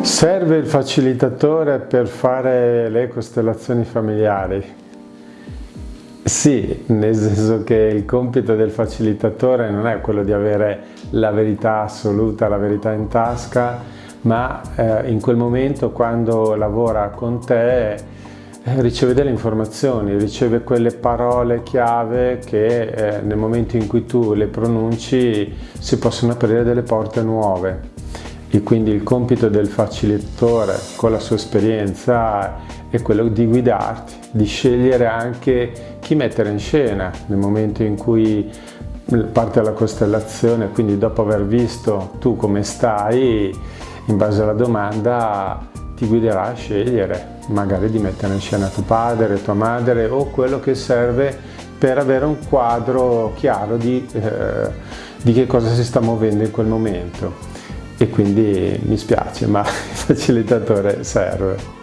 Serve il facilitatore per fare le costellazioni familiari? Sì, nel senso che il compito del facilitatore non è quello di avere la verità assoluta, la verità in tasca, ma eh, in quel momento quando lavora con te eh, riceve delle informazioni, riceve quelle parole chiave che eh, nel momento in cui tu le pronunci si possono aprire delle porte nuove e quindi il compito del facilitatore con la sua esperienza è quello di guidarti, di scegliere anche chi mettere in scena nel momento in cui parte la costellazione, quindi dopo aver visto tu come stai, in base alla domanda ti guiderà a scegliere, magari di mettere in scena tuo padre, tua madre o quello che serve per avere un quadro chiaro di, eh, di che cosa si sta muovendo in quel momento e quindi mi spiace ma il facilitatore serve.